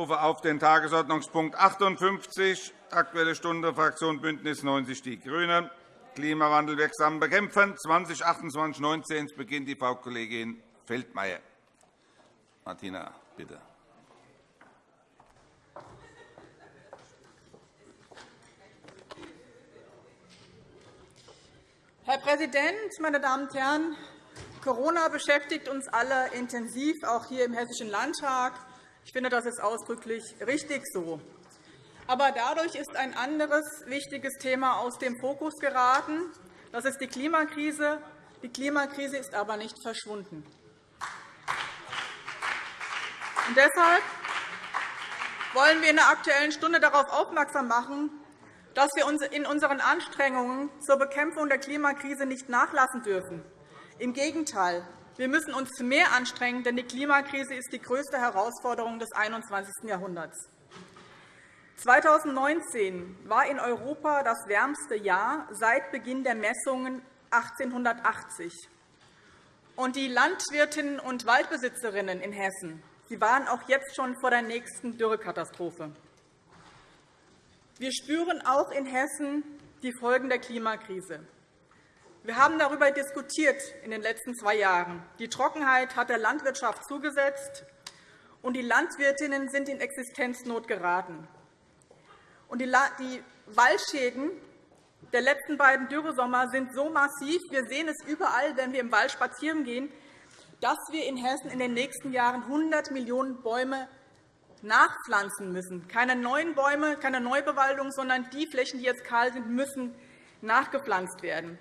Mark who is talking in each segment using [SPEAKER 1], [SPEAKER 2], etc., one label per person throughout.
[SPEAKER 1] rufe auf den Tagesordnungspunkt 58, Aktuelle Stunde, Fraktion BÜNDNIS 90 die GRÜNEN, Klimawandel wirksam bekämpfen, 2028-19. Es beginnt die Frau Kollegin Feldmayer. Martina, bitte.
[SPEAKER 2] Herr Präsident, meine Damen und Herren! Corona beschäftigt uns alle intensiv, auch hier im Hessischen Landtag. Ich finde, das ist ausdrücklich richtig so. Aber dadurch ist ein anderes wichtiges Thema aus dem Fokus geraten. Das ist die Klimakrise. Die Klimakrise ist aber nicht verschwunden. Und deshalb wollen wir in der Aktuellen Stunde darauf aufmerksam machen, dass wir in unseren Anstrengungen zur Bekämpfung der Klimakrise nicht nachlassen dürfen. Im Gegenteil, wir müssen uns mehr anstrengen, denn die Klimakrise ist die größte Herausforderung des 21. Jahrhunderts. 2019 war in Europa das wärmste Jahr seit Beginn der Messungen 1880. Und die Landwirtinnen und Waldbesitzerinnen in Hessen sie waren auch jetzt schon vor der nächsten Dürrekatastrophe. Wir spüren auch in Hessen die Folgen der Klimakrise. Wir haben darüber diskutiert in den letzten zwei Jahren. Die Trockenheit hat der Landwirtschaft zugesetzt, und die Landwirtinnen sind in Existenznot geraten. Die Waldschäden der letzten beiden Dürresommer sind so massiv, wir sehen es überall, wenn wir im Wald spazieren gehen, dass wir in Hessen in den nächsten Jahren 100 Millionen Bäume nachpflanzen müssen. Keine neuen Bäume, keine Neubewaldung, sondern die Flächen, die jetzt kahl sind, müssen nachgepflanzt werden.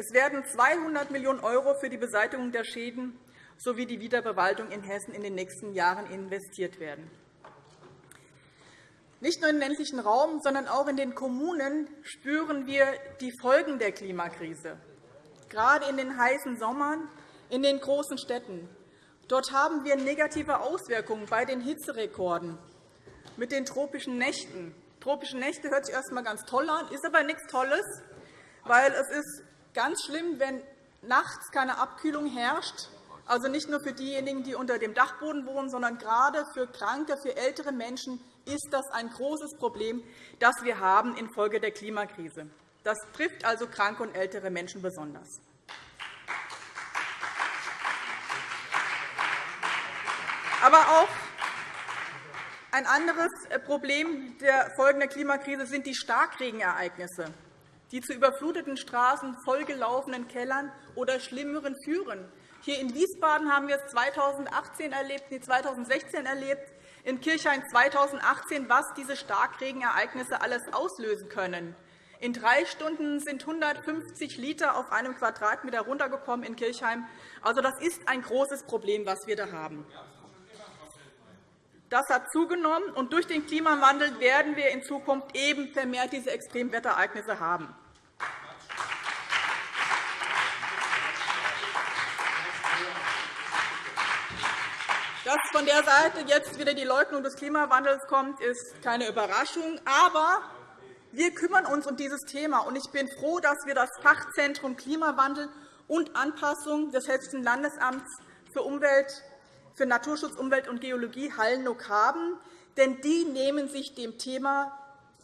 [SPEAKER 2] Es werden 200 Millionen € für die Beseitigung der Schäden sowie die Wiederbewaldung in Hessen in den nächsten Jahren investiert werden. Nicht nur im ländlichen Raum, sondern auch in den Kommunen spüren wir die Folgen der Klimakrise. Gerade in den heißen Sommern in den großen Städten Dort haben wir negative Auswirkungen bei den Hitzerekorden mit den tropischen Nächten. Tropische Nächte hört sich erst einmal ganz toll an, ist aber nichts Tolles, weil es ist ganz schlimm, wenn nachts keine Abkühlung herrscht, also nicht nur für diejenigen, die unter dem Dachboden wohnen, sondern gerade für Kranke, für ältere Menschen ist das ein großes Problem, das wir haben infolge der Klimakrise. Das trifft also kranke und ältere Menschen besonders. Aber auch ein anderes Problem der Folgen der Klimakrise sind die Starkregenereignisse, die zu überfluteten Straßen, vollgelaufenen Kellern oder Schlimmeren führen. Hier in Wiesbaden haben wir es 2018 erlebt, 2016 erlebt, in Kirchhain 2018, was diese Starkregenereignisse alles auslösen können. In drei Stunden sind 150 Liter auf einem Quadratmeter runtergekommen in Kirchheim. Also, das ist ein großes Problem, was wir da haben. Das hat zugenommen, und durch den Klimawandel werden wir in Zukunft eben vermehrt diese Extremwetterereignisse haben. Dass von der Seite jetzt wieder die Leugnung des Klimawandels kommt, ist keine Überraschung. Aber wir kümmern uns um dieses Thema. und Ich bin froh, dass wir das Fachzentrum Klimawandel und Anpassung des Hessischen Landesamts für Umwelt für Naturschutz, Umwelt und Geologie Hallnock haben. Denn die nehmen sich dem Thema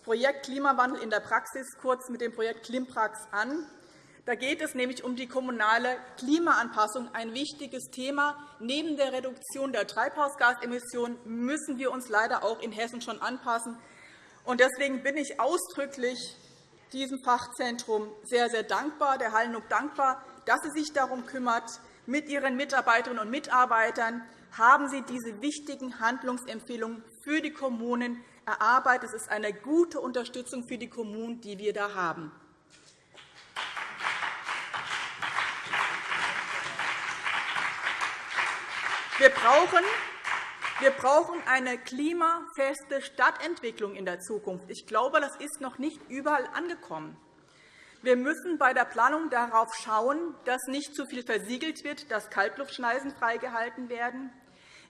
[SPEAKER 2] Projekt Klimawandel in der Praxis, kurz mit dem Projekt Klimprax, an. Da geht es nämlich um die kommunale Klimaanpassung, ein wichtiges Thema. Neben der Reduktion der Treibhausgasemissionen müssen wir uns leider auch in Hessen schon anpassen. Deswegen bin ich ausdrücklich diesem Fachzentrum sehr, sehr dankbar, der Hallnock dankbar, dass sie sich darum kümmert, mit ihren Mitarbeiterinnen und Mitarbeitern haben Sie diese wichtigen Handlungsempfehlungen für die Kommunen erarbeitet. Es ist eine gute Unterstützung für die Kommunen, die wir da haben. Wir brauchen wir brauchen eine klimafeste Stadtentwicklung in der Zukunft. Ich glaube, das ist noch nicht überall angekommen. Wir müssen bei der Planung darauf schauen, dass nicht zu viel versiegelt wird, dass Kaltluftschneisen freigehalten werden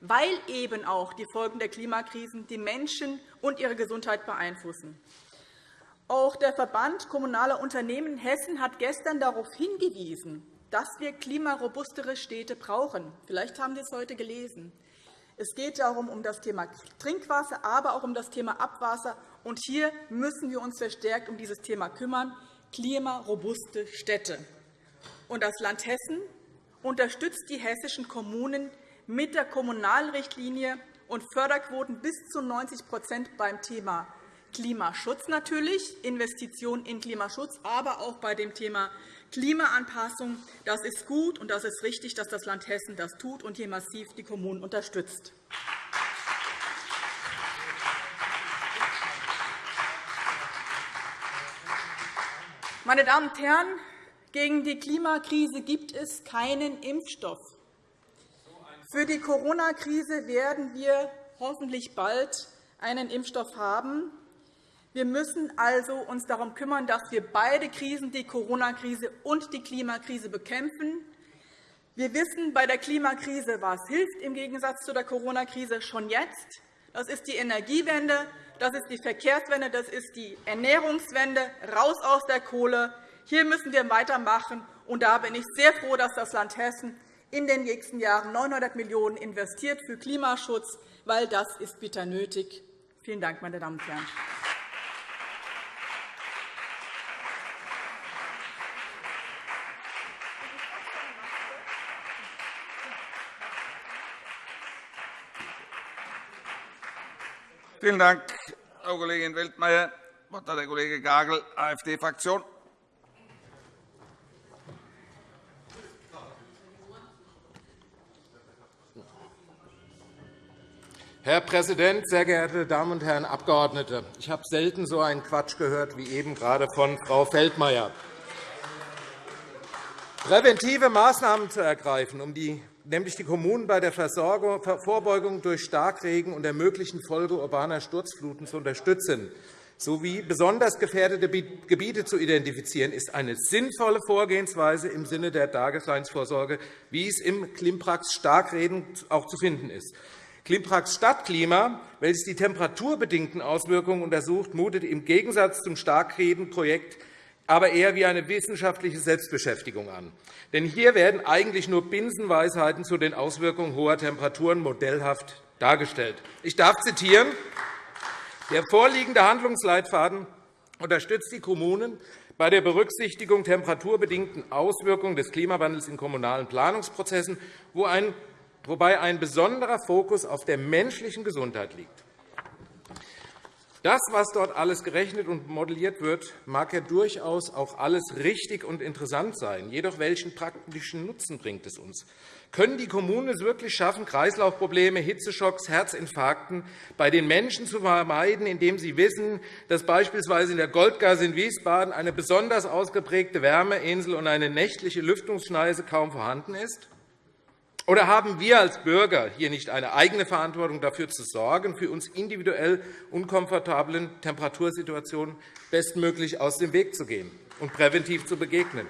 [SPEAKER 2] weil eben auch die Folgen der Klimakrisen die Menschen und ihre Gesundheit beeinflussen. Auch der Verband Kommunaler Unternehmen Hessen hat gestern darauf hingewiesen, dass wir klimarobustere Städte brauchen. Vielleicht haben Sie es heute gelesen. Es geht darum um das Thema Trinkwasser, aber auch um das Thema Abwasser. Und hier müssen wir uns verstärkt um dieses Thema kümmern, klimarobuste Städte. Und das Land Hessen unterstützt die hessischen Kommunen mit der Kommunalrichtlinie und Förderquoten bis zu 90% beim Thema Klimaschutz natürlich, Investitionen in Klimaschutz, aber auch bei dem Thema Klimaanpassung. Das ist gut, und das ist richtig, dass das Land Hessen das tut und hier massiv die Kommunen unterstützt. Meine Damen und Herren, gegen die Klimakrise gibt es keinen Impfstoff. Für die Corona-Krise werden wir hoffentlich bald einen Impfstoff haben. Wir müssen uns also darum kümmern, dass wir beide Krisen, die Corona-Krise und die Klimakrise, bekämpfen. Wir wissen bei der Klimakrise, was hilft im Gegensatz zu der Corona-Krise schon jetzt. Das ist die Energiewende, das ist die Verkehrswende, das ist die Ernährungswende, raus aus der Kohle. Hier müssen wir weitermachen. Und da bin ich sehr froh, dass das Land Hessen in den nächsten Jahren 900 Millionen € investiert für Klimaschutz, weil das ist bitter nötig. Vielen Dank, meine Damen und Herren.
[SPEAKER 1] Vielen Dank, Frau Kollegin Weltmeier. Das Wort hat der Kollege Gagel, AfD-Fraktion.
[SPEAKER 3] Herr Präsident, sehr geehrte Damen und Herren Abgeordnete! Ich habe selten so einen Quatsch gehört wie eben gerade von Frau Feldmayer. Präventive Maßnahmen zu ergreifen, um die, nämlich die Kommunen bei der Vorbeugung durch Starkregen und der möglichen Folge urbaner Sturzfluten zu unterstützen, sowie besonders gefährdete Gebiete zu identifizieren, ist eine sinnvolle Vorgehensweise im Sinne der Daseinsvorsorge, wie es im Klimprax Starkreden auch zu finden ist. Klimprax Stadtklima, welches die temperaturbedingten Auswirkungen untersucht, mutet im Gegensatz zum Starkredenprojekt aber eher wie eine wissenschaftliche Selbstbeschäftigung an. Denn hier werden eigentlich nur Binsenweisheiten zu den Auswirkungen hoher Temperaturen modellhaft dargestellt. Ich darf zitieren. Der vorliegende Handlungsleitfaden unterstützt die Kommunen bei der Berücksichtigung temperaturbedingten Auswirkungen des Klimawandels in kommunalen Planungsprozessen, wobei ein besonderer Fokus auf der menschlichen Gesundheit liegt. Das, was dort alles gerechnet und modelliert wird, mag ja durchaus auch alles richtig und interessant sein. Jedoch welchen praktischen Nutzen bringt es uns? Können die Kommunen es wirklich schaffen, Kreislaufprobleme, Hitzeschocks, Herzinfarkten bei den Menschen zu vermeiden, indem sie wissen, dass beispielsweise in der Goldgasse in Wiesbaden eine besonders ausgeprägte Wärmeinsel und eine nächtliche Lüftungsschneise kaum vorhanden ist? Oder haben wir als Bürger hier nicht eine eigene Verantwortung, dafür zu sorgen, für uns individuell unkomfortablen Temperatursituationen bestmöglich aus dem Weg zu gehen und präventiv zu begegnen?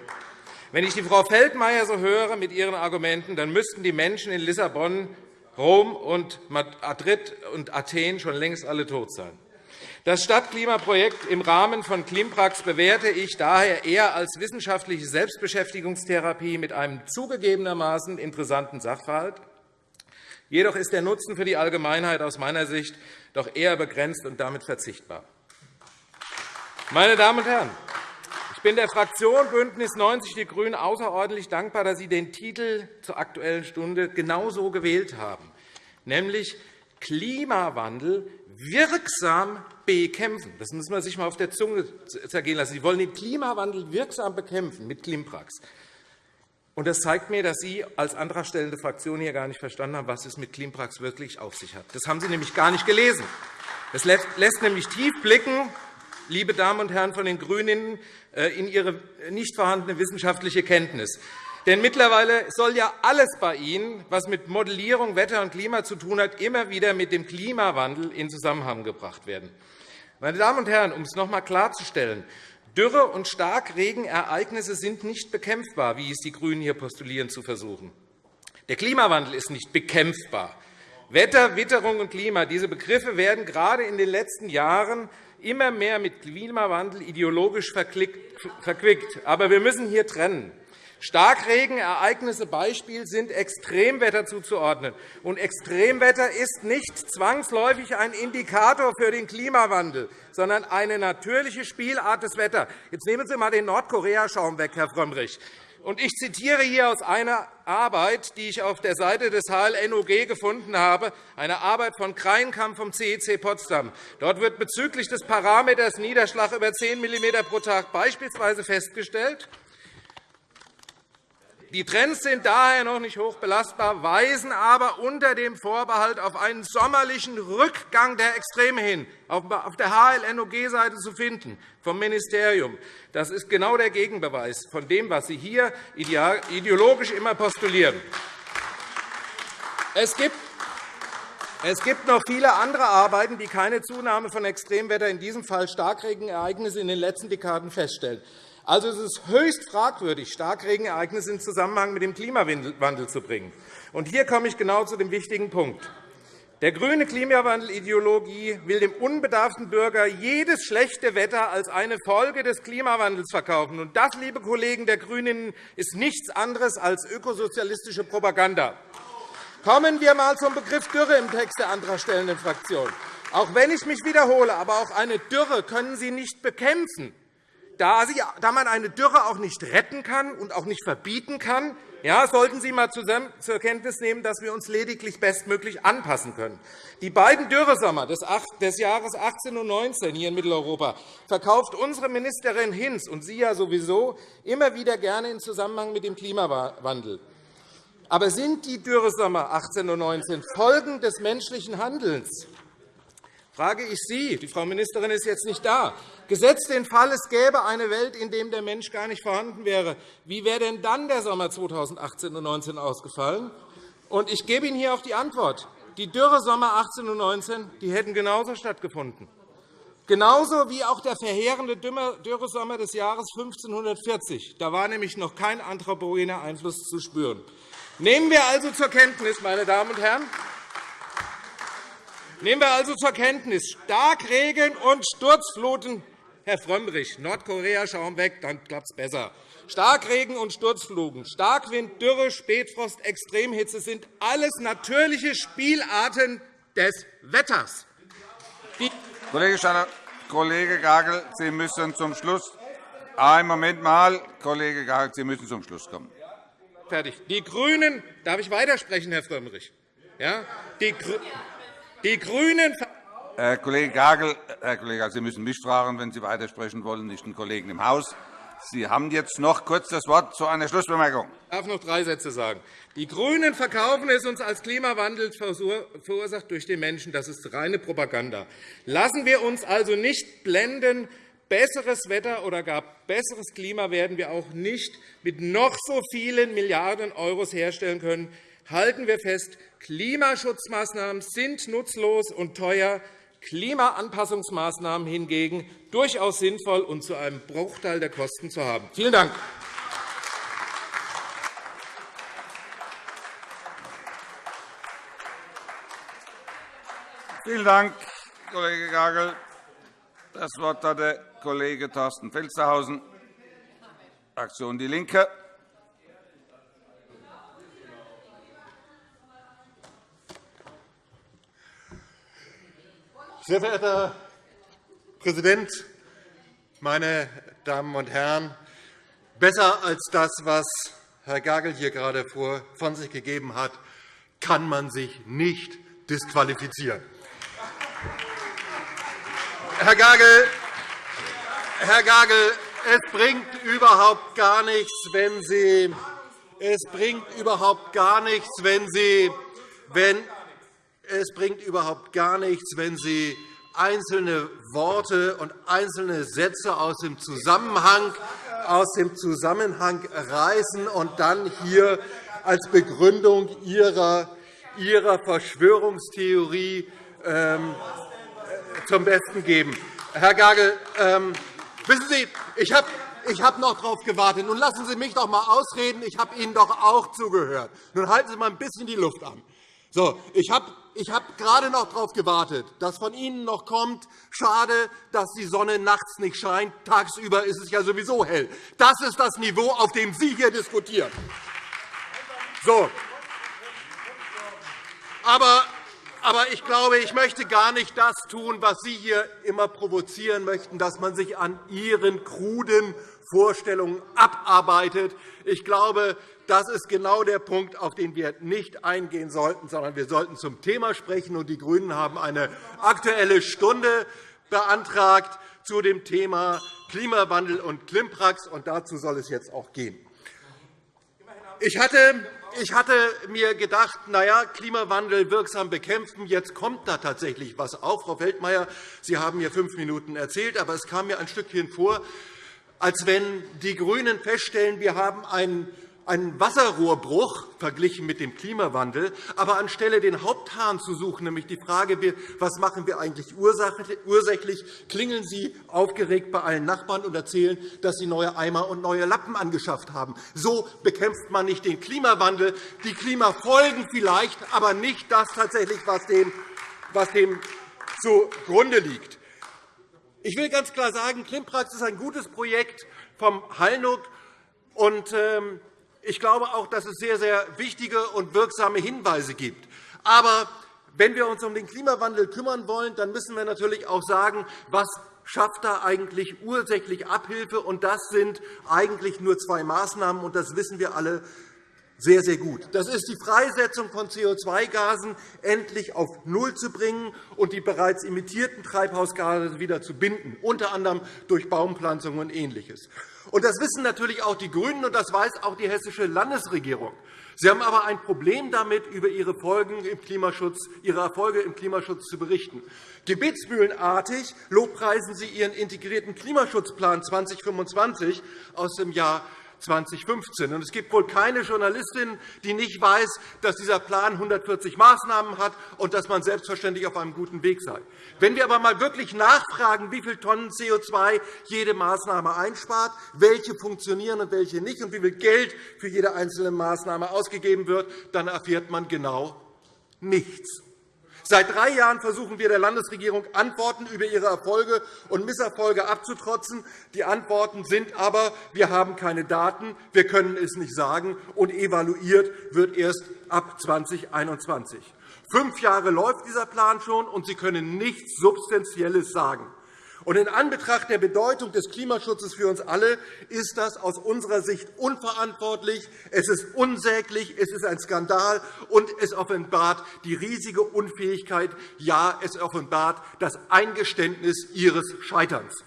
[SPEAKER 3] Wenn ich die Frau Feldmayer so höre mit ihren Argumenten, dann müssten die Menschen in Lissabon, Rom und Madrid und Athen schon längst alle tot sein. Das Stadtklimaprojekt im Rahmen von Klimprax bewerte ich daher eher als wissenschaftliche Selbstbeschäftigungstherapie mit einem zugegebenermaßen interessanten Sachverhalt. Jedoch ist der Nutzen für die Allgemeinheit aus meiner Sicht doch eher begrenzt und damit verzichtbar. Meine Damen und Herren, ich bin der Fraktion BÜNDNIS 90 die GRÜNEN außerordentlich dankbar, dass Sie den Titel zur Aktuellen Stunde genauso gewählt haben, nämlich Klimawandel wirksam bekämpfen. Das muss man sich einmal auf der Zunge zergehen lassen. Sie wollen den Klimawandel wirksam bekämpfen mit Klimprax. Und das zeigt mir, dass Sie als antragstellende Fraktion hier gar nicht verstanden haben, was es mit Klimprax wirklich auf sich hat. Das haben Sie nämlich gar nicht gelesen. Das lässt nämlich tief blicken, liebe Damen und Herren von den GRÜNEN, äh, in Ihre nicht vorhandene wissenschaftliche Kenntnis. Denn mittlerweile soll ja alles bei Ihnen, was mit Modellierung, Wetter und Klima zu tun hat, immer wieder mit dem Klimawandel in Zusammenhang gebracht werden. Meine Damen und Herren, um es noch einmal klarzustellen, Dürre- und Starkregenereignisse sind nicht bekämpfbar, wie es die GRÜNEN hier postulieren zu versuchen. Der Klimawandel ist nicht bekämpfbar. Wetter, Witterung und Klima, diese Begriffe werden gerade in den letzten Jahren immer mehr mit Klimawandel ideologisch verquickt. Aber wir müssen hier trennen. Starkregenereignisse Beispiel sind Extremwetter zuzuordnen. Und Extremwetter ist nicht zwangsläufig ein Indikator für den Klimawandel, sondern eine natürliche Spielart des Wetters. Jetzt nehmen Sie einmal den Nordkorea-Schaum weg, Herr Frömmrich. Und ich zitiere hier aus einer Arbeit, die ich auf der Seite des HLNOG gefunden habe, eine Arbeit von Kreinkamp vom CEC Potsdam. Dort wird bezüglich des Parameters Niederschlag über 10 mm pro Tag beispielsweise festgestellt, die Trends sind daher noch nicht hoch belastbar, weisen aber unter dem Vorbehalt auf einen sommerlichen Rückgang der Extreme hin, auf der HLNOG-Seite zu finden, vom Ministerium. Das ist genau der Gegenbeweis von dem, was Sie hier ideologisch immer postulieren. Es gibt es gibt noch viele andere Arbeiten, die keine Zunahme von Extremwetter, in diesem Fall Starkregenereignisse, in den letzten Dekaden feststellen. Also es ist höchst fragwürdig, Starkregenereignisse in Zusammenhang mit dem Klimawandel zu bringen. Und hier komme ich genau zu dem wichtigen Punkt. Der grüne Klimawandelideologie will dem unbedarften Bürger jedes schlechte Wetter als eine Folge des Klimawandels verkaufen. Und das, liebe Kollegen der GRÜNEN, ist nichts anderes als ökosozialistische Propaganda. Kommen wir einmal zum Begriff Dürre im Text der antragstellenden Fraktion. Auch wenn ich mich wiederhole, aber auch eine Dürre können Sie nicht bekämpfen. Da, Sie, da man eine Dürre auch nicht retten kann und auch nicht verbieten kann, ja, sollten Sie einmal zur Kenntnis nehmen, dass wir uns lediglich bestmöglich anpassen können. Die beiden Dürresommer des Jahres 18 und 19 hier in Mitteleuropa verkauft unsere Ministerin Hinz und Sie ja sowieso immer wieder gerne in Zusammenhang mit dem Klimawandel. Aber sind die Dürresommer 18 und 19 Folgen des menschlichen Handelns? frage ich Sie, die Frau Ministerin ist jetzt nicht da, gesetzt den Fall, es gäbe eine Welt, in der der Mensch gar nicht vorhanden wäre, wie wäre denn dann der Sommer 2018 und 2019 ausgefallen? Und ich gebe Ihnen hier auch die Antwort. Die Dürresommer 18 und 19 die hätten genauso stattgefunden. Genauso wie auch der verheerende Dürresommer des Jahres 1540. Da war nämlich noch kein anthropogener Einfluss zu spüren. Nehmen wir also zur Kenntnis, meine Damen und Herren, Nehmen wir also zur Kenntnis Starkregen und Sturzfluten. Herr Frömmrich, Nordkorea schauen weg, dann klappt es besser. Starkregen und Sturzfluten, Starkwind, Dürre, Spätfrost, Extremhitze sind alles natürliche Spielarten des Wetters.
[SPEAKER 1] Kollege Steiner, Kollege Gagel, Sie müssen zum Schluss. Einen Moment mal, Kollege Gagel, Sie müssen zum Schluss kommen.
[SPEAKER 3] Fertig. Die GRÜNEN, darf ich weitersprechen, Herr Frömmrich? Ja? Die, die GRÜNEN
[SPEAKER 1] Herr Kollege Gagel, Herr Kollege, Sie müssen mich fragen, wenn Sie weitersprechen wollen, nicht den Kollegen im Haus. Sie haben jetzt noch kurz das Wort zu einer Schlussbemerkung.
[SPEAKER 3] Ich darf noch drei Sätze sagen. Die GRÜNEN verkaufen es uns als Klimawandel verursacht durch den Menschen. Das ist reine Propaganda. Lassen wir uns also nicht blenden. Besseres Wetter oder gar besseres Klima werden wir auch nicht mit noch so vielen Milliarden € herstellen können halten wir fest, Klimaschutzmaßnahmen sind nutzlos und teuer, Klimaanpassungsmaßnahmen hingegen durchaus sinnvoll und zu einem Bruchteil der Kosten zu haben. Vielen Dank.
[SPEAKER 1] Vielen Dank, Kollege Gagel. Das Wort hat der Kollege Thorsten Felstehausen, Fraktion DIE LINKE.
[SPEAKER 4] Sehr verehrter Herr Präsident, meine Damen und Herren! Besser als das, was Herr Gagel hier gerade von sich gegeben hat, kann man sich nicht disqualifizieren. Herr Gagel, Herr Gagel, es bringt überhaupt gar nichts, wenn Sie es bringt überhaupt gar nichts, wenn Sie, wenn es bringt überhaupt gar nichts, wenn Sie einzelne Worte und einzelne Sätze aus dem Zusammenhang, aus dem Zusammenhang reißen und dann hier als Begründung Ihrer, Ihrer Verschwörungstheorie ähm, zum Besten geben. Herr Gagel, ähm, wissen Sie, ich habe ich habe noch darauf gewartet. Nun lassen Sie mich doch einmal ausreden. Ich habe Ihnen doch auch zugehört. Nun halten Sie mal ein bisschen die Luft an. So, ich habe ich hab gerade noch darauf gewartet, dass von Ihnen noch kommt, schade, dass die Sonne nachts nicht scheint, tagsüber ist es ja sowieso hell. Das ist das Niveau, auf dem Sie hier diskutieren. So. Aber aber ich glaube, ich möchte gar nicht das tun, was Sie hier immer provozieren möchten, dass man sich an Ihren kruden Vorstellungen abarbeitet. Ich glaube, das ist genau der Punkt, auf den wir nicht eingehen sollten, sondern wir sollten zum Thema sprechen. Die GRÜNEN haben eine Aktuelle Stunde beantragt zu dem Thema Klimawandel und Klimprax. Und dazu soll es jetzt auch gehen. Ich hatte ich hatte mir gedacht, na ja, Klimawandel wirksam bekämpfen, jetzt kommt da tatsächlich etwas auf. Frau Feldmayer, Sie haben mir fünf Minuten erzählt, aber es kam mir ein Stückchen vor, als wenn die GRÜNEN feststellen, wir haben einen einen Wasserrohrbruch verglichen mit dem Klimawandel. Aber anstelle den Haupthahn zu suchen, nämlich die Frage, was machen wir eigentlich ursächlich, klingeln Sie aufgeregt bei allen Nachbarn und erzählen, dass Sie neue Eimer und neue Lappen angeschafft haben. So bekämpft man nicht den Klimawandel. Die Klimafolgen vielleicht, aber nicht das tatsächlich, was dem, was dem zugrunde liegt. Ich will ganz klar sagen, Klimprax ist ein gutes Projekt vom Hallnuck. Und, ähm, ich glaube auch, dass es sehr, sehr wichtige und wirksame Hinweise gibt. Aber wenn wir uns um den Klimawandel kümmern wollen, dann müssen wir natürlich auch sagen, was schafft da eigentlich ursächlich Abhilfe. Und das sind eigentlich nur zwei Maßnahmen, und das wissen wir alle sehr, sehr gut. Das ist die Freisetzung von CO2-Gasen endlich auf Null zu bringen und die bereits emittierten Treibhausgase wieder zu binden, unter anderem durch Baumpflanzung und Ähnliches. Und das wissen natürlich auch die GRÜNEN, und das weiß auch die hessische Landesregierung. Sie haben aber ein Problem damit, über Ihre, Folgen im Klimaschutz, Ihre Erfolge im Klimaschutz zu berichten. Gebetsmühlenartig lobpreisen Sie Ihren integrierten Klimaschutzplan 2025 aus dem Jahr 2015. es gibt wohl keine Journalistin, die nicht weiß, dass dieser Plan 140 Maßnahmen hat und dass man selbstverständlich auf einem guten Weg sei. Wenn wir aber einmal wirklich nachfragen, wie viele Tonnen CO2 jede Maßnahme einspart, welche funktionieren und welche nicht, und wie viel Geld für jede einzelne Maßnahme ausgegeben wird, dann erfährt man genau nichts. Seit drei Jahren versuchen wir der Landesregierung, Antworten über ihre Erfolge und Misserfolge abzutrotzen. Die Antworten sind aber, wir haben keine Daten, wir können es nicht sagen, und evaluiert wird erst ab 2021. Fünf Jahre läuft dieser Plan schon, und Sie können nichts Substanzielles sagen. Und in Anbetracht der Bedeutung des Klimaschutzes für uns alle ist das aus unserer Sicht unverantwortlich, es ist unsäglich, es ist ein Skandal, und es offenbart die riesige Unfähigkeit, ja, es offenbart das Eingeständnis Ihres Scheiterns.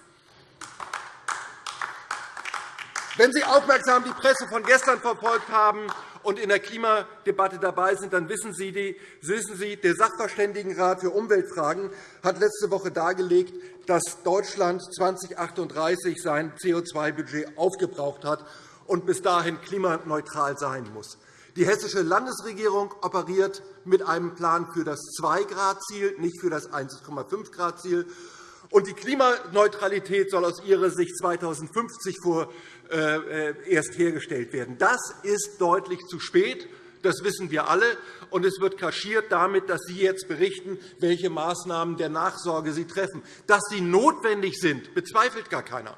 [SPEAKER 4] Wenn Sie aufmerksam die Presse von gestern verfolgt haben, und in der Klimadebatte dabei sind, dann wissen Sie, der Sachverständigenrat für Umweltfragen hat letzte Woche dargelegt, dass Deutschland 2038 sein CO2-Budget aufgebraucht hat und bis dahin klimaneutral sein muss. Die hessische Landesregierung operiert mit einem Plan für das 2-Grad-Ziel, nicht für das 1,5-Grad-Ziel. Die Klimaneutralität soll aus Ihrer Sicht 2050 vor erst hergestellt werden. Das ist deutlich zu spät. Das wissen wir alle. Und es wird kaschiert damit, dass Sie jetzt berichten, welche Maßnahmen der Nachsorge Sie treffen. Dass sie notwendig sind, bezweifelt gar keiner.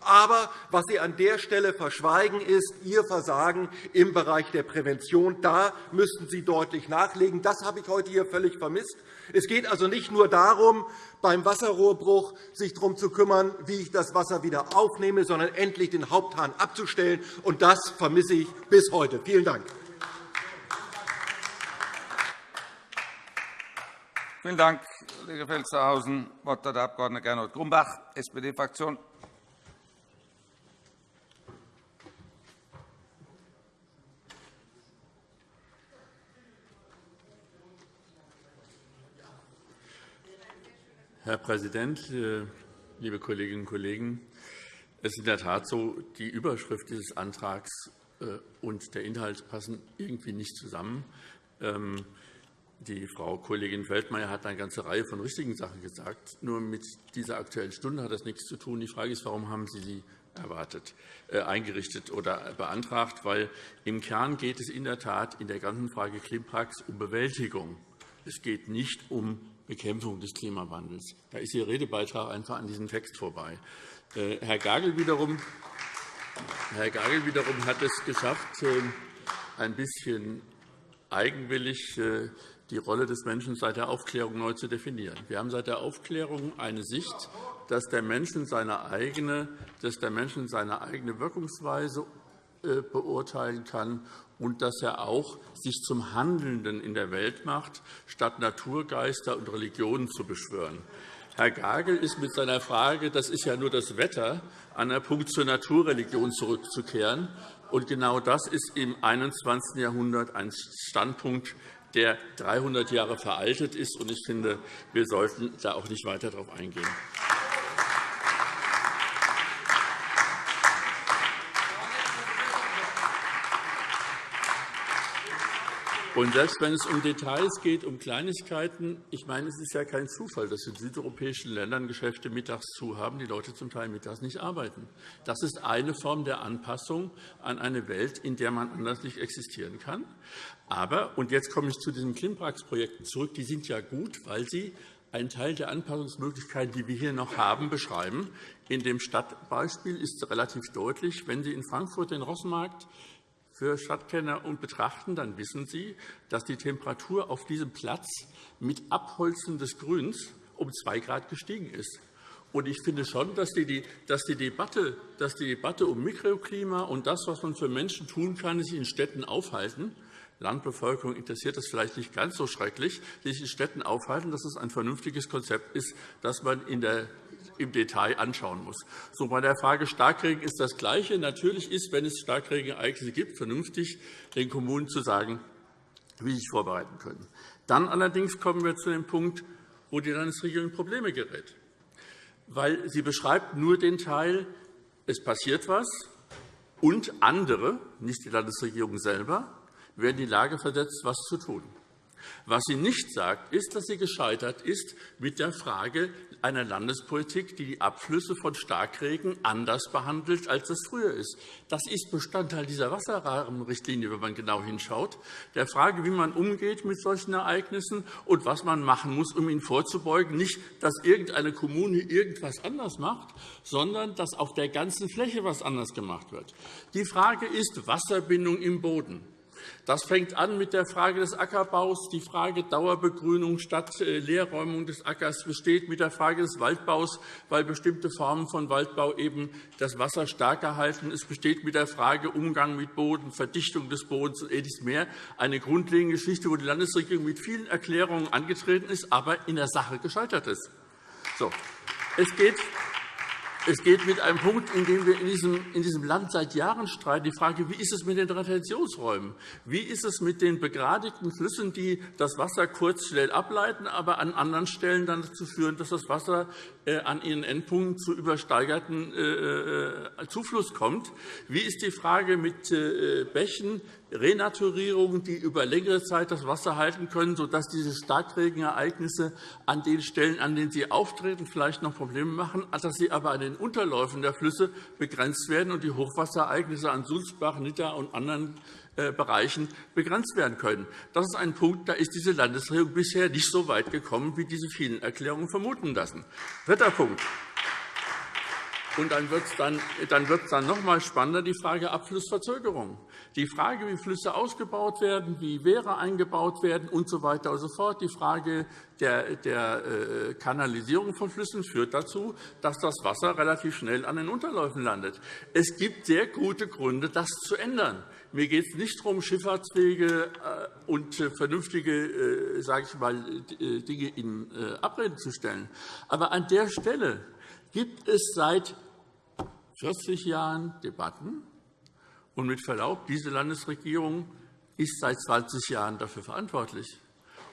[SPEAKER 4] Aber was Sie an der Stelle verschweigen, ist Ihr Versagen im Bereich der Prävention. Da müssten Sie deutlich nachlegen. Das habe ich heute hier völlig vermisst. Es geht also nicht nur darum, beim Wasserrohrbruch sich darum zu kümmern, wie ich das Wasser wieder aufnehme, sondern endlich den Haupthahn abzustellen. Und das vermisse ich bis heute. Vielen Dank.
[SPEAKER 1] Vielen Dank, Kollege Felstehausen. Das Wort hat der Abg. Gernot Grumbach, SPD-Fraktion.
[SPEAKER 5] Herr Präsident, äh, liebe Kolleginnen und Kollegen! Es ist in der Tat so, die Überschrift dieses Antrags äh, und der Inhalt passen irgendwie nicht zusammen. Ähm, die Frau Kollegin Feldmayer hat eine ganze Reihe von richtigen Sachen gesagt. Nur mit dieser Aktuellen Stunde hat das nichts zu tun. Die Frage ist, warum haben Sie sie erwartet, äh, eingerichtet oder beantragt, weil im Kern geht es in der Tat in der ganzen Frage Klimaprax um Bewältigung. Es geht nicht um Bekämpfung des Klimawandels. Da ist Ihr Redebeitrag einfach an diesem Text vorbei. Äh, Herr Gagel wiederum, Herr Gagel wiederum hat es geschafft, äh, ein bisschen eigenwillig die Rolle des Menschen seit der Aufklärung neu zu definieren. Wir haben seit der Aufklärung eine Sicht, dass der Mensch seine eigene, dass der Mensch seine eigene Wirkungsweise äh, beurteilen kann und dass er auch sich zum Handelnden in der Welt macht, statt Naturgeister und Religionen zu beschwören. Herr Gagel ist mit seiner Frage, das ist ja nur das Wetter, an der Punkt zur Naturreligion zurückzukehren. Und genau das ist im 21. Jahrhundert ein Standpunkt, der 300 Jahre veraltet ist. Ich finde, wir sollten da auch nicht weiter darauf eingehen. Und selbst wenn es um Details geht, um Kleinigkeiten, ich meine, es ist ja kein Zufall, dass in südeuropäischen Ländern Geschäfte mittags zu haben, die Leute zum Teil mittags nicht arbeiten. Das ist eine Form der Anpassung an eine Welt, in der man anders nicht existieren kann. Aber, und jetzt komme ich zu diesen Klimprax-Projekten zurück, die sind ja gut, weil sie einen Teil der Anpassungsmöglichkeiten, die wir hier noch haben, beschreiben. In dem Stadtbeispiel ist relativ deutlich, wenn Sie in Frankfurt den Rossmarkt für Stadtkenner und betrachten, dann wissen Sie, dass die Temperatur auf diesem Platz mit Abholzen des Grüns um 2 Grad gestiegen ist. Und ich finde schon, dass die, dass, Debatte, dass die Debatte um Mikroklima und das, was man für Menschen tun kann, sich in Städten aufhalten, Landbevölkerung interessiert das vielleicht nicht ganz so schrecklich, sich in Städten aufhalten, dass es ein vernünftiges Konzept ist, das man in der im Detail anschauen muss. So, bei der Frage Starkregen ist das Gleiche. Natürlich ist, wenn es Starkregenereignisse gibt, vernünftig, den Kommunen zu sagen, wie sie sich vorbereiten können. Dann allerdings kommen wir zu dem Punkt, wo die Landesregierung in Probleme gerät. Weil sie beschreibt nur den Teil, es passiert etwas, und andere, nicht die Landesregierung selber, werden in die Lage versetzt, etwas zu tun. Was sie nicht sagt, ist, dass sie gescheitert ist mit der Frage einer Landespolitik, die die Abflüsse von Starkregen anders behandelt, als es früher ist. Das ist Bestandteil dieser Wasserrahmenrichtlinie, wenn man genau hinschaut, der Frage, wie man umgeht mit solchen Ereignissen und was man machen muss, um ihnen vorzubeugen. Nicht, dass irgendeine Kommune irgendetwas anders macht, sondern dass auf der ganzen Fläche etwas anders gemacht wird. Die Frage ist Wasserbindung im Boden. Das fängt an mit der Frage des Ackerbaus. Die Frage Dauerbegrünung statt äh, Leerräumung des Ackers besteht mit der Frage des Waldbaus, weil bestimmte Formen von Waldbau eben das Wasser stärker halten. Es besteht mit der Frage Umgang mit Boden, Verdichtung des Bodens und ähnliches mehr eine grundlegende Geschichte, wo die Landesregierung mit vielen Erklärungen angetreten ist, aber in der Sache gescheitert ist. So. Es geht es geht mit einem Punkt, in dem wir in diesem, Land seit Jahren streiten, die Frage, wie ist es mit den Retentionsräumen? Wie ist es mit den begradigten Flüssen, die das Wasser kurz schnell ableiten, aber an anderen Stellen dann dazu führen, dass das Wasser an ihren Endpunkten zu übersteigerten äh, äh, Zufluss kommt? Wie ist die Frage mit Bächen, Renaturierungen, die über längere Zeit das Wasser halten können, sodass diese Starkregenereignisse an den Stellen, an denen sie auftreten, vielleicht noch Probleme machen, dass sie aber an den Unterläufen der Flüsse begrenzt werden und die Hochwasserereignisse an Sulzbach, Nidda und anderen äh, Bereichen begrenzt werden können. Das ist ein Punkt, da ist diese Landesregierung bisher nicht so weit gekommen, wie diese vielen Erklärungen vermuten lassen. Dritter Punkt. Und dann wird es dann, dann, dann noch einmal spannender, die Frage Abflussverzögerung. Die Frage, wie Flüsse ausgebaut werden, wie Wehre eingebaut werden usw. So weiter und so fort. Die Frage der, der äh, Kanalisierung von Flüssen führt dazu, dass das Wasser relativ schnell an den Unterläufen landet. Es gibt sehr gute Gründe, das zu ändern. Mir geht es nicht darum, Schifffahrtswege äh, und vernünftige sage ich mal, Dinge in Abrede zu stellen. Aber an der Stelle gibt es seit 40 Jahren Debatten. Und mit Verlaub, diese Landesregierung ist seit 20 Jahren dafür verantwortlich.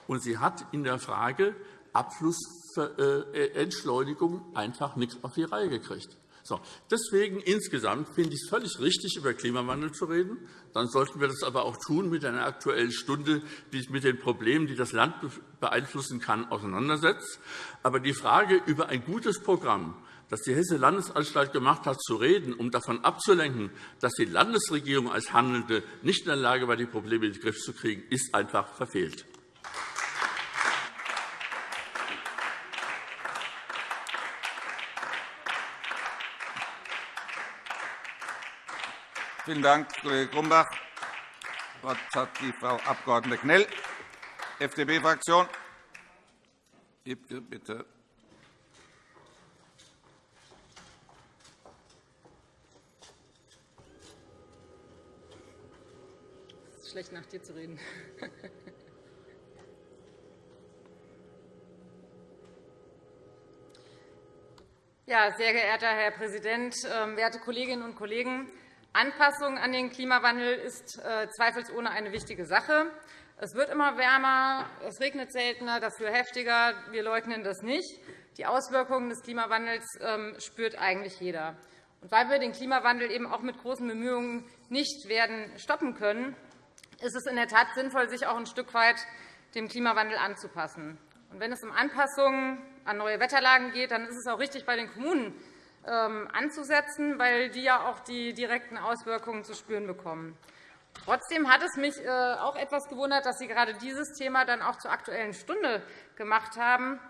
[SPEAKER 5] Und sie hat in der Frage Abflussentschleunigung einfach nichts auf die Reihe gekriegt. So, deswegen insgesamt finde ich es völlig richtig, über Klimawandel zu reden. Dann sollten wir das aber auch tun mit einer Aktuellen Stunde, die sich mit den Problemen, die das Land beeinflussen kann, auseinandersetzt. Aber die Frage über ein gutes Programm, dass die Hessische Landesanstalt gemacht hat, zu reden, um davon abzulenken, dass die Landesregierung als Handelnde nicht in der Lage war, die Probleme in den Griff zu kriegen, ist einfach verfehlt.
[SPEAKER 1] Vielen Dank, Kollege Grumbach. Das Wort hat die Frau Abg. Knell, FDP-Fraktion. Bitte.
[SPEAKER 6] Es ist schlecht, nach dir zu reden. Ja, sehr geehrter Herr Präsident, ähm, werte Kolleginnen und Kollegen! Anpassung an den Klimawandel ist äh, zweifelsohne eine wichtige Sache. Es wird immer wärmer, es regnet seltener, dafür heftiger. Wir leugnen das nicht. Die Auswirkungen des Klimawandels ähm, spürt eigentlich jeder. Und weil wir den Klimawandel eben auch mit großen Bemühungen nicht werden stoppen können, ist es in der Tat sinnvoll, sich auch ein Stück weit dem Klimawandel anzupassen. Und wenn es um Anpassungen an neue Wetterlagen geht, dann ist es auch richtig, bei den Kommunen anzusetzen, weil die ja auch die direkten Auswirkungen zu spüren bekommen. Trotzdem hat es mich äh, auch etwas gewundert, dass Sie gerade dieses Thema dann auch zur Aktuellen Stunde gemacht haben,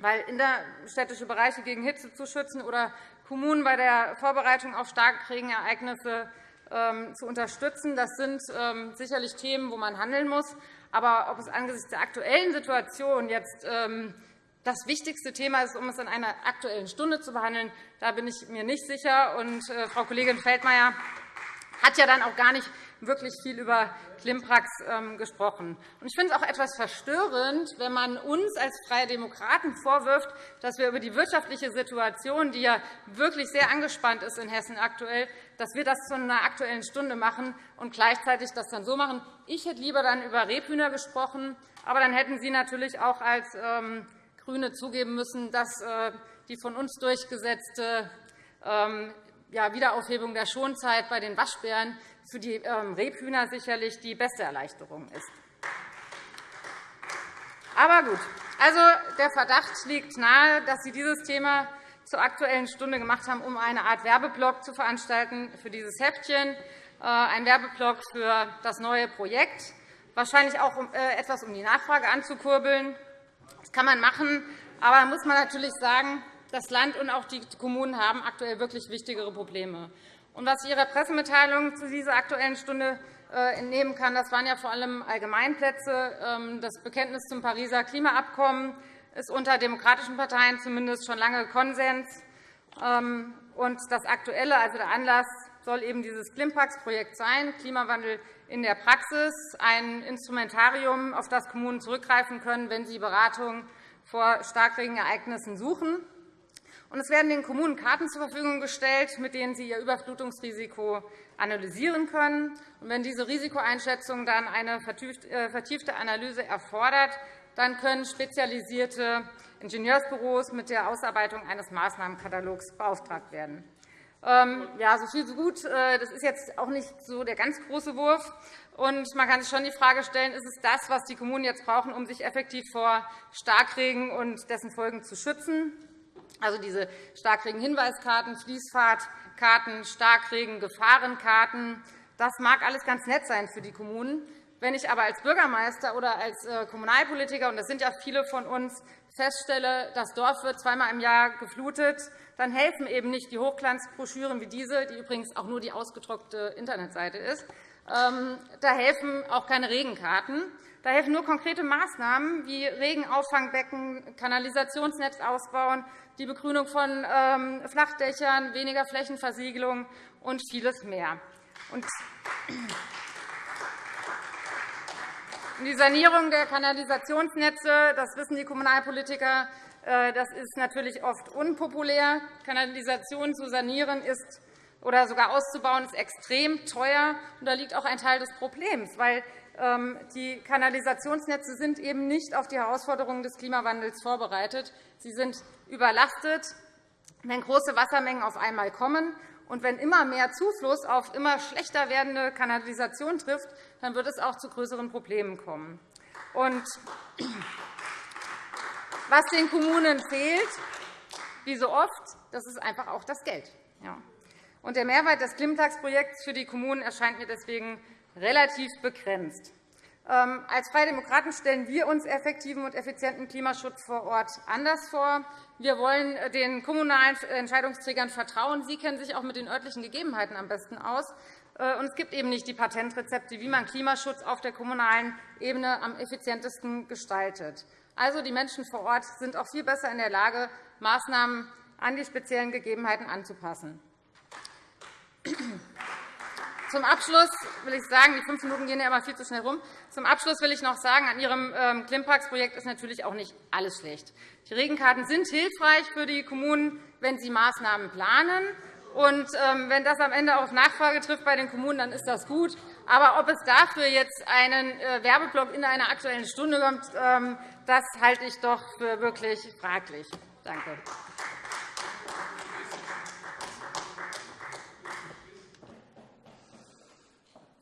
[SPEAKER 6] weil innerstädtische Bereiche gegen Hitze zu schützen oder Kommunen bei der Vorbereitung auf Starkregenereignisse ähm, zu unterstützen, das sind ähm, sicherlich Themen, wo man handeln muss. Aber ob es angesichts der aktuellen Situation jetzt das wichtigste Thema ist, um es in einer Aktuellen Stunde zu behandeln. Da bin ich mir nicht sicher. Und, äh, Frau Kollegin Feldmayer hat ja dann auch gar nicht wirklich viel über Klimprax ähm, gesprochen. Ich finde es auch etwas verstörend, wenn man uns als Freie Demokraten vorwirft, dass wir über die wirtschaftliche Situation, die ja wirklich sehr angespannt ist in Hessen aktuell, dass wir das zu einer Aktuellen Stunde machen und gleichzeitig das dann so machen. Ich hätte lieber dann über Rebhühner gesprochen, aber dann hätten Sie natürlich auch als ähm, GRÜNE zugeben müssen, dass äh, die von uns durchgesetzte ähm, Wiederaufhebung der Schonzeit bei den Waschbären für die ähm, Rebhühner sicherlich die beste Erleichterung ist. Aber gut, also der Verdacht liegt nahe, dass Sie dieses Thema zur Aktuellen Stunde gemacht haben, um eine Art Werbeblock zu veranstalten für dieses Heftchen, äh, ein Werbeblock für das neue Projekt, wahrscheinlich auch äh, etwas, um die Nachfrage anzukurbeln. Das kann man machen, aber muss man natürlich sagen, das Land und auch die Kommunen haben aktuell wirklich wichtigere Probleme. Und was ich Ihrer Pressemitteilung zu dieser Aktuellen Stunde äh, entnehmen kann, das waren ja vor allem Allgemeinplätze. Ähm, das Bekenntnis zum Pariser Klimaabkommen ist unter demokratischen Parteien zumindest schon lange Konsens. Ähm, und das Aktuelle, also der Anlass, soll eben dieses Klimpax-Projekt sein, Klimawandel in der Praxis, ein Instrumentarium, auf das Kommunen zurückgreifen können, wenn sie Beratung vor Starkregenereignissen suchen. es werden den Kommunen Karten zur Verfügung gestellt, mit denen sie ihr Überflutungsrisiko analysieren können. wenn diese Risikoeinschätzung dann eine äh, vertiefte Analyse erfordert, dann können spezialisierte Ingenieursbüros mit der Ausarbeitung eines Maßnahmenkatalogs beauftragt werden. Ähm, ja, so viel, so gut. Äh, das ist jetzt auch nicht so der ganz große Wurf. Und man kann sich schon die Frage stellen, ist es das, was die Kommunen jetzt brauchen, um sich effektiv vor Starkregen und dessen Folgen zu schützen? Also diese Starkregen-Hinweiskarten, Fließfahrtkarten, Starkregen-Gefahrenkarten. Das mag alles ganz nett sein für die Kommunen. Wenn ich aber als Bürgermeister oder als äh, Kommunalpolitiker, und das sind ja viele von uns, feststelle, das Dorf wird zweimal im Jahr geflutet, dann helfen eben nicht die Hochglanzbroschüren wie diese, die übrigens auch nur die ausgedruckte Internetseite ist. Ähm, da helfen auch keine Regenkarten. Da helfen nur konkrete Maßnahmen wie Regenauffangbbecken, Kanalisationsnetz ausbauen, die Begrünung von ähm, Flachdächern, weniger Flächenversiegelung und vieles mehr. Die Sanierung der Kanalisationsnetze, das wissen die Kommunalpolitiker, das ist natürlich oft unpopulär. Kanalisation zu sanieren ist oder sogar auszubauen ist extrem teuer. da liegt auch ein Teil des Problems, weil ähm, die Kanalisationsnetze sind eben nicht auf die Herausforderungen des Klimawandels vorbereitet. Sie sind überlastet, wenn große Wassermengen auf einmal kommen. Und wenn immer mehr Zufluss auf immer schlechter werdende Kanalisation trifft, dann wird es auch zu größeren Problemen kommen. Und was den Kommunen fehlt, wie so oft, das ist einfach auch das Geld. Und der Mehrwert des Klimtagsprojekts für die Kommunen erscheint mir deswegen relativ begrenzt. Ähm, als Freie Demokraten stellen wir uns effektiven und effizienten Klimaschutz vor Ort anders vor. Wir wollen äh, den kommunalen Entscheidungsträgern vertrauen. Sie kennen sich auch mit den örtlichen Gegebenheiten am besten aus. Äh, und es gibt eben nicht die Patentrezepte, wie man Klimaschutz auf der kommunalen Ebene am effizientesten gestaltet. Also, die Menschen vor Ort sind auch viel besser in der Lage, Maßnahmen an die speziellen Gegebenheiten anzupassen. Zum Abschluss will ich sagen, die fünf Minuten gehen ja immer viel zu schnell rum. Zum Abschluss will ich noch sagen, an Ihrem ähm, Klimpax-Projekt ist natürlich auch nicht alles schlecht. Die Regenkarten sind hilfreich für die Kommunen, wenn sie Maßnahmen planen. Und ähm, wenn das am Ende auf Nachfrage trifft bei den Kommunen, dann ist das gut. Aber ob es dafür jetzt einen äh, Werbeblock in einer Aktuellen Stunde kommt, ähm, das halte ich doch für wirklich fraglich. Danke.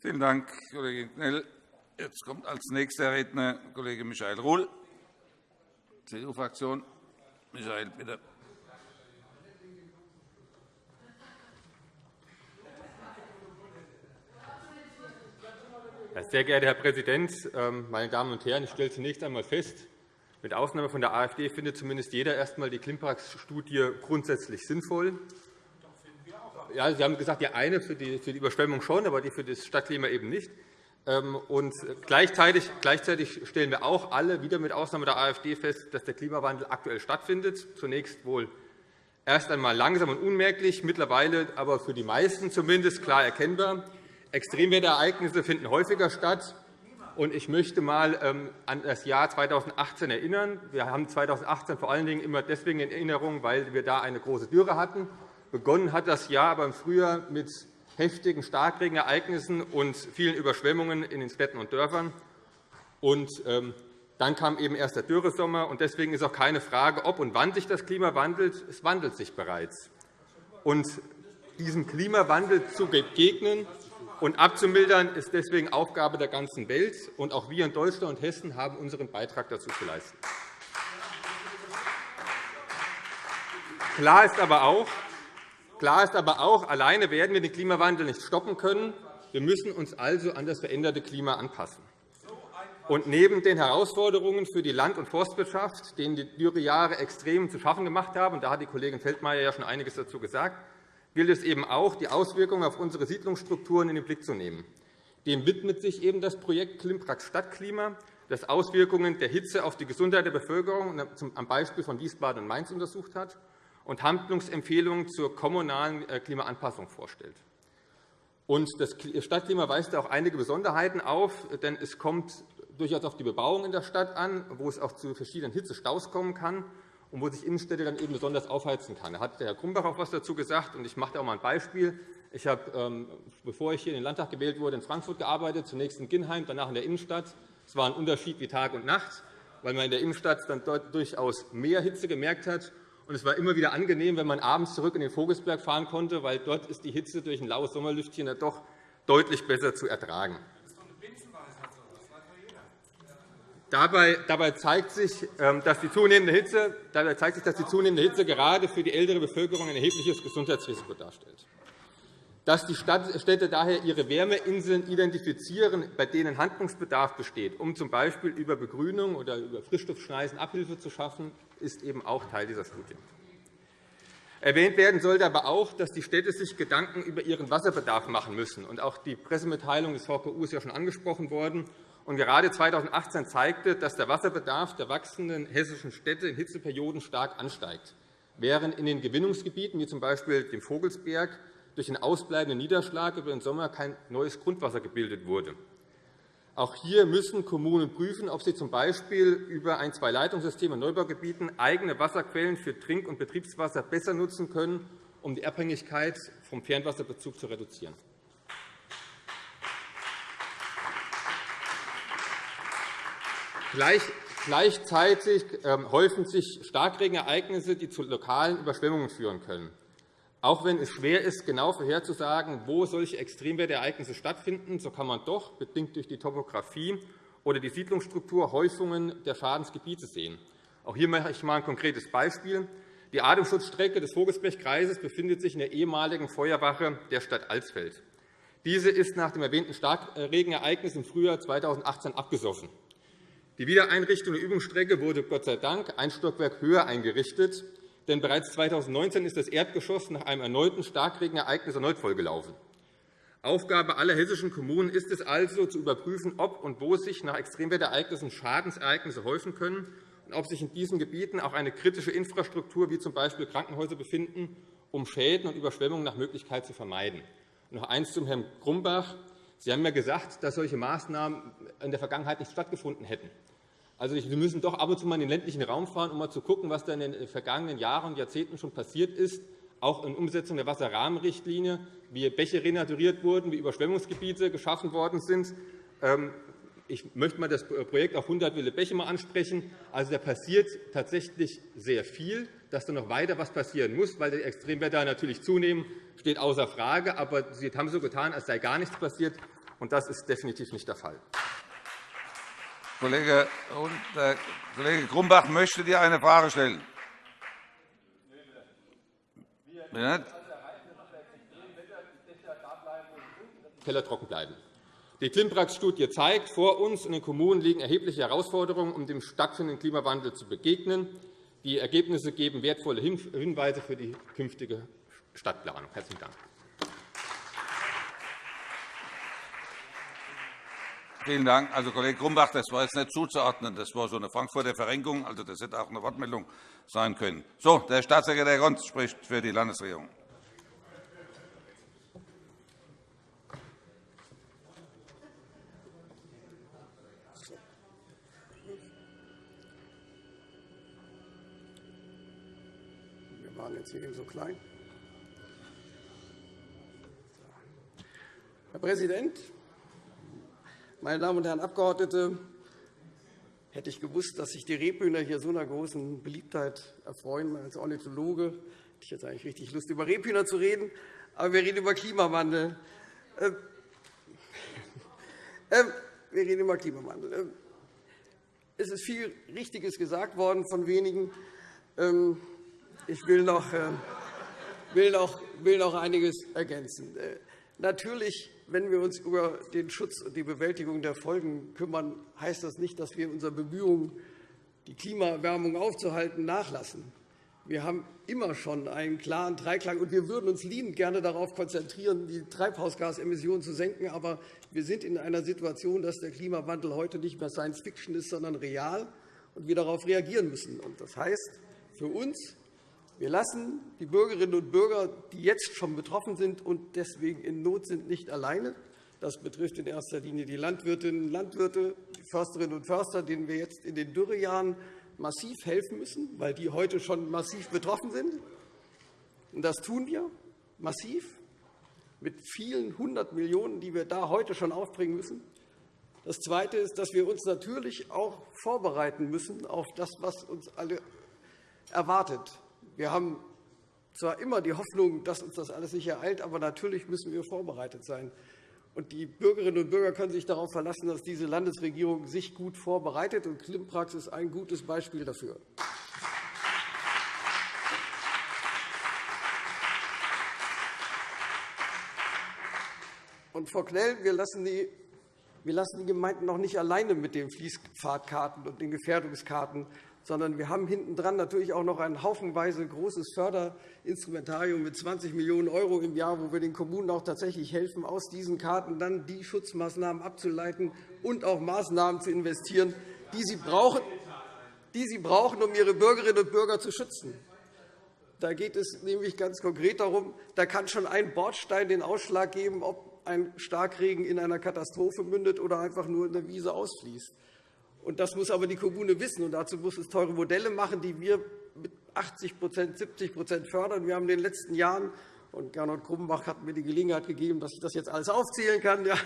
[SPEAKER 1] Vielen Dank, Kollege Knell. Jetzt kommt als nächster Redner Kollege Michael Ruhl, CDU-Fraktion. Michael, bitte.
[SPEAKER 7] Sehr geehrter Herr Präsident, ähm, meine Damen und Herren! Ich stelle zunächst einmal fest, mit Ausnahme von der AfD findet zumindest jeder erst einmal die Klimpax-Studie grundsätzlich sinnvoll. Ja, Sie haben gesagt, die eine für die, für die Überschwemmung schon, aber die für das Stadtklima eben nicht. Ähm, und gleichzeitig, gleichzeitig stellen wir auch alle, wieder mit Ausnahme der AfD, fest, dass der Klimawandel aktuell stattfindet. Zunächst wohl erst einmal langsam und unmerklich, mittlerweile aber für die meisten zumindest klar erkennbar. Extremwetterereignisse finden häufiger statt. Ich möchte einmal ähm, an das Jahr 2018 erinnern. Wir haben 2018 vor allen Dingen immer deswegen in Erinnerung, weil wir da eine große Dürre hatten. Begonnen hat das Jahr aber im Frühjahr mit heftigen Starkregenereignissen und vielen Überschwemmungen in den Städten und Dörfern. Und, ähm, dann kam eben erst der Dürresommer. Und deswegen ist auch keine Frage, ob und wann sich das Klima wandelt. Es wandelt sich bereits. Und diesem Klimawandel zu begegnen und abzumildern, ist deswegen Aufgabe der ganzen Welt. Und auch wir in Deutschland und Hessen haben unseren Beitrag dazu zu leisten. Klar ist aber auch, Klar ist aber auch, alleine werden wir den Klimawandel nicht stoppen können. Wir müssen uns also an das veränderte Klima anpassen. Und neben den Herausforderungen für die Land- und Forstwirtschaft, denen die Dürrejahre extrem zu schaffen gemacht haben, da hat die Kollegin Feldmayer ja schon einiges dazu gesagt, gilt es eben auch, die Auswirkungen auf unsere Siedlungsstrukturen in den Blick zu nehmen. Dem widmet sich eben das Projekt Klimprax Stadtklima, das Auswirkungen der Hitze auf die Gesundheit der Bevölkerung am Beispiel von Wiesbaden und Mainz untersucht hat und Handlungsempfehlungen zur kommunalen äh, Klimaanpassung vorstellt. Das Stadtklima weist auch einige Besonderheiten auf, denn es kommt durchaus auf die Bebauung in der Stadt an, wo es auch zu verschiedenen Hitzestaus kommen kann und wo sich Innenstädte dann eben besonders aufheizen kann. Da hat der Herr Grumbach auch etwas dazu gesagt, und ich mache da auch mal ein Beispiel. Ich habe, ähm, bevor ich hier in den Landtag gewählt wurde, in Frankfurt gearbeitet, zunächst in Ginnheim, danach in der Innenstadt. Es war ein Unterschied wie Tag und Nacht, weil man in der Innenstadt dann dort durchaus mehr Hitze gemerkt hat. Und es war immer wieder angenehm, wenn man abends zurück in den Vogelsberg fahren konnte, weil dort ist die Hitze durch ein laues Sommerlüftchen doch deutlich besser zu ertragen. Dabei zeigt sich, ähm, dass die zunehmende Hitze, dabei zeigt sich, dass die zunehmende Hitze gerade für die ältere Bevölkerung ein erhebliches Gesundheitsrisiko darstellt. Dass die Städte daher ihre Wärmeinseln identifizieren, bei denen Handlungsbedarf besteht, um z. B. über Begrünung oder über Frischluftschneisen Abhilfe zu schaffen, ist eben auch Teil dieser Studie. Erwähnt werden sollte aber auch, dass die Städte sich Gedanken über ihren Wasserbedarf machen müssen. Auch die Pressemitteilung des VKU ist ja schon angesprochen worden. Und gerade 2018 zeigte, dass der Wasserbedarf der wachsenden hessischen Städte in Hitzeperioden stark ansteigt, während in den Gewinnungsgebieten, wie z. B. dem Vogelsberg, durch den ausbleibenden Niederschlag über den Sommer kein neues Grundwasser gebildet wurde. Auch hier müssen Kommunen prüfen, ob sie z. B. über ein Zwei-Leitungssystem in Neubaugebieten eigene Wasserquellen für Trink- und Betriebswasser besser nutzen können, um die Abhängigkeit vom Fernwasserbezug zu reduzieren. Gleichzeitig ähm, häufen sich Starkregenereignisse, die zu lokalen Überschwemmungen führen können. Auch wenn es schwer ist, genau vorherzusagen, wo solche Extremwetterereignisse stattfinden, so kann man doch, bedingt durch die Topografie oder die Siedlungsstruktur, Häufungen der Schadensgebiete sehen. Auch hier mache ich einmal ein konkretes Beispiel. Die Atemschutzstrecke des Vogelsbergkreises befindet sich in der ehemaligen Feuerwache der Stadt Alsfeld. Diese ist nach dem erwähnten Starkregenereignis im Frühjahr 2018 abgesoffen. Die Wiedereinrichtung der Übungsstrecke wurde Gott sei Dank ein Stockwerk höher eingerichtet, denn bereits 2019 ist das Erdgeschoss nach einem erneuten Starkregenereignis erneut vollgelaufen. Aufgabe aller hessischen Kommunen ist es also, zu überprüfen, ob und wo sich nach Extremwetterereignissen Schadensereignisse häufen können und ob sich in diesen Gebieten auch eine kritische Infrastruktur wie z. B. Krankenhäuser befinden, um Schäden und Überschwemmungen nach Möglichkeit zu vermeiden. Noch eines zum Herrn Grumbach. Sie haben ja gesagt, dass solche Maßnahmen in der Vergangenheit nicht stattgefunden hätten. Also, wir müssen doch ab und zu mal in den ländlichen Raum fahren, um mal zu schauen, was da in den vergangenen Jahren und Jahrzehnten schon passiert ist, auch in Umsetzung der Wasserrahmenrichtlinie, wie Bäche renaturiert wurden, wie Überschwemmungsgebiete geschaffen worden sind. Ähm, ich möchte mal das Projekt auf 100 Wille Bäche mal ansprechen. Also, da passiert tatsächlich sehr viel. Dass da noch weiter was passieren muss, weil die Extremwetter natürlich zunehmen, steht außer Frage. Aber Sie haben so getan, als sei gar nichts passiert. Und das ist definitiv nicht der Fall.
[SPEAKER 1] Kollege, äh, Grumbach möchte dir eine Frage stellen.
[SPEAKER 7] Keller trocken bleiben. Die Klimprax-Studie zeigt, vor uns in den Kommunen liegen erhebliche Herausforderungen, um dem stattfindenden Klimawandel zu begegnen. Die Ergebnisse geben wertvolle Hinweise für die künftige Stadtplanung. – Herzlichen Dank.
[SPEAKER 1] Vielen Dank. Also, Kollege Grumbach, das war jetzt nicht zuzuordnen. Das war so eine Frankfurter Verrenkung. Also, das hätte auch eine Wortmeldung sein können. So, der Staatssekretär Grons spricht für die Landesregierung.
[SPEAKER 8] jetzt hier eben so klein. Herr Präsident, meine Damen und Herren Abgeordnete! Hätte ich gewusst, dass sich die Rebhühner hier so einer großen Beliebtheit erfreuen, als Ornithologe, hätte ich jetzt eigentlich richtig Lust, über Rebhühner zu reden. Aber wir reden über Klimawandel. Ähm, ähm, wir reden über Klimawandel. Ähm, es ist viel Richtiges gesagt worden von wenigen. Ich will noch, äh, will noch, will noch einiges ergänzen. Äh, natürlich, wenn wir uns über den Schutz und die Bewältigung der Folgen kümmern, heißt das nicht, dass wir unsere Bemühungen, die Klimaerwärmung aufzuhalten, nachlassen. Wir haben immer schon einen klaren Dreiklang, und wir würden uns liebend gerne darauf konzentrieren, die Treibhausgasemissionen zu senken. Aber wir sind in einer Situation, dass der Klimawandel heute nicht mehr Science Fiction ist, sondern real, und wir darauf reagieren müssen. Das heißt für uns, wir lassen die Bürgerinnen und Bürger, die jetzt schon betroffen sind und deswegen in Not sind, nicht alleine. Das betrifft in erster Linie die Landwirtinnen und Landwirte, die Försterinnen und Förster, denen wir jetzt in den Dürrejahren massiv helfen müssen, weil die heute schon massiv betroffen sind. Das tun wir massiv mit vielen hundert Millionen €, die wir da heute schon aufbringen müssen. Das Zweite ist, dass wir uns natürlich auch vorbereiten müssen auf das, was uns alle erwartet. Wir haben zwar immer die Hoffnung, dass uns das alles nicht ereilt, aber natürlich müssen wir vorbereitet sein. Und die Bürgerinnen und Bürger können sich darauf verlassen, dass diese Landesregierung sich gut vorbereitet. Und Klimprax ist ein gutes Beispiel dafür. Und Frau Knell, wir lassen die wir lassen die Gemeinden noch nicht alleine mit den Fließpfadkarten und den Gefährdungskarten sondern wir haben hintendran natürlich auch noch ein haufenweise großes Förderinstrumentarium mit 20 Millionen € im Jahr, wo wir den Kommunen auch tatsächlich helfen, aus diesen Karten dann die Schutzmaßnahmen abzuleiten und auch Maßnahmen zu investieren, die sie brauchen, die sie brauchen um ihre Bürgerinnen und Bürger zu schützen. Da geht es nämlich ganz konkret darum, da kann schon ein Bordstein den Ausschlag geben, ob ein Starkregen in einer Katastrophe mündet oder einfach nur in der Wiese ausfließt. Und das muss aber die Kommune wissen. Und dazu muss es teure Modelle machen, die wir mit 80 70% fördern. Wir haben in den letzten Jahren und Gernot Krummbach hat mir die Gelegenheit gegeben, dass ich das jetzt alles aufzählen kann. Ja,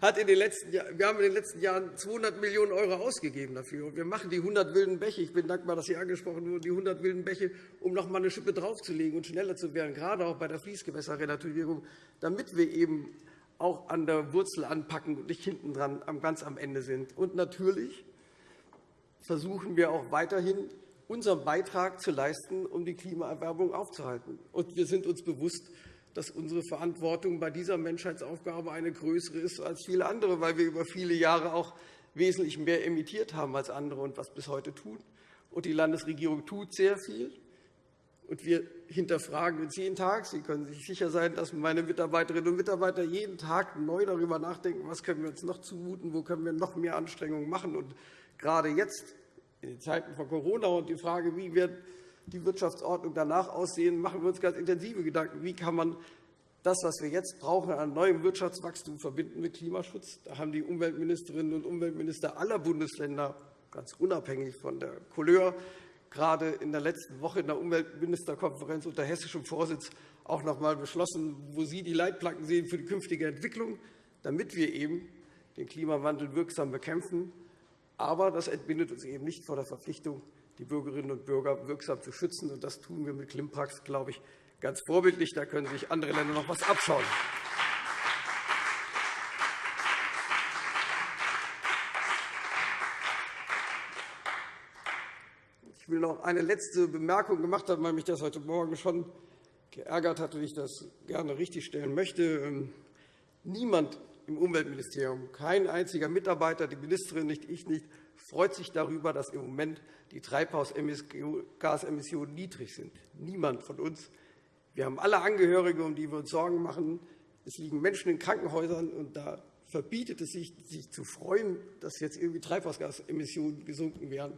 [SPEAKER 8] hat in den letzten, wir haben in den letzten Jahren 200 Millionen € ausgegeben dafür. Wir machen die 100 wilden Bäche. Ich bin dankbar, dass Sie angesprochen wurden, die 100 wilden Bäche, um noch einmal eine Schippe draufzulegen und schneller zu werden, gerade auch bei der Fließgewässerrenaturierung, damit wir eben auch an der Wurzel anpacken und nicht hinten dran ganz am Ende sind. Und natürlich versuchen wir auch weiterhin, unseren Beitrag zu leisten, um die Klimaerwärmung aufzuhalten. Und wir sind uns bewusst, dass unsere Verantwortung bei dieser Menschheitsaufgabe eine größere ist als viele andere, weil wir über viele Jahre auch wesentlich mehr emittiert haben als andere und was bis heute tun. Und die Landesregierung tut sehr viel. Und wir hinterfragen uns jeden Tag. Sie können sich sicher sein, dass meine Mitarbeiterinnen und Mitarbeiter jeden Tag neu darüber nachdenken, was können wir uns noch zumuten, wo können wir noch mehr Anstrengungen machen. Und gerade jetzt, in den Zeiten von Corona und die Frage, wie wird die Wirtschaftsordnung danach aussehen, machen wir uns ganz intensive Gedanken. Wie kann man das, was wir jetzt brauchen, an neuem Wirtschaftswachstum verbinden mit Klimaschutz? Da haben die Umweltministerinnen und Umweltminister aller Bundesländer, ganz unabhängig von der Couleur, gerade in der letzten Woche in der Umweltministerkonferenz unter hessischem Vorsitz auch noch einmal beschlossen, wo Sie die Leitplanken sehen für die künftige Entwicklung, damit wir eben den Klimawandel wirksam bekämpfen. Aber das entbindet uns eben nicht vor der Verpflichtung, die Bürgerinnen und Bürger wirksam zu schützen. Und das tun wir mit Klimpax, glaube ich, ganz vorbildlich. Da können sich andere Länder noch etwas abschauen. Noch eine letzte Bemerkung gemacht haben, weil mich das heute Morgen schon geärgert hat und ich das gerne richtigstellen möchte. Ähm, niemand im Umweltministerium, kein einziger Mitarbeiter, die Ministerin nicht, ich nicht, freut sich darüber, dass im Moment die Treibhausgasemissionen niedrig sind. Niemand von uns. Wir haben alle Angehörige, um die wir uns Sorgen machen. Es liegen Menschen in Krankenhäusern, und da verbietet es sich, sich zu freuen, dass jetzt irgendwie Treibhausgasemissionen gesunken wären.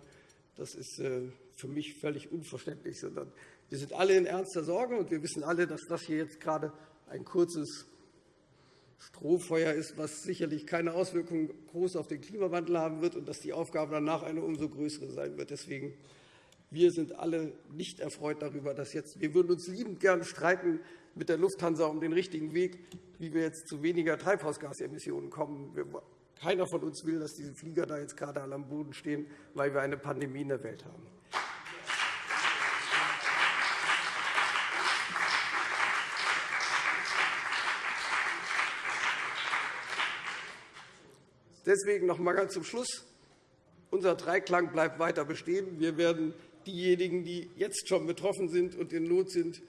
[SPEAKER 8] Das ist äh, für mich völlig unverständlich. Sondern wir sind alle in ernster Sorge, und wir wissen alle, dass das hier jetzt gerade ein kurzes Strohfeuer ist, was sicherlich keine Auswirkungen groß auf den Klimawandel haben wird und dass die Aufgabe danach eine umso größere sein wird. Deswegen wir sind alle nicht erfreut darüber, dass jetzt wir würden uns liebend gern streiten mit der Lufthansa um den richtigen Weg, wie wir jetzt zu weniger Treibhausgasemissionen kommen. Keiner von uns will, dass diese Flieger da jetzt gerade alle am Boden stehen, weil wir eine Pandemie in der Welt haben. Deswegen noch einmal ganz zum Schluss. Unser Dreiklang bleibt weiter bestehen. Wir werden diejenigen, die jetzt schon betroffen sind und in Not sind,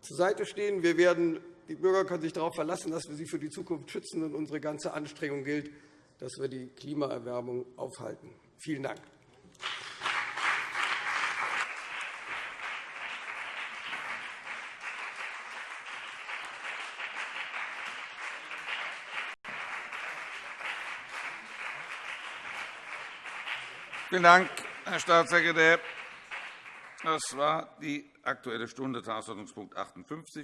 [SPEAKER 8] zur Seite stehen. Wir werden, die Bürger können sich darauf verlassen, dass wir sie für die Zukunft schützen. Und unsere ganze Anstrengung gilt, dass wir die Klimaerwärmung aufhalten. Vielen Dank.
[SPEAKER 1] Vielen Dank, Herr Staatssekretär. Das war die Aktuelle Stunde, Tagesordnungspunkt 58.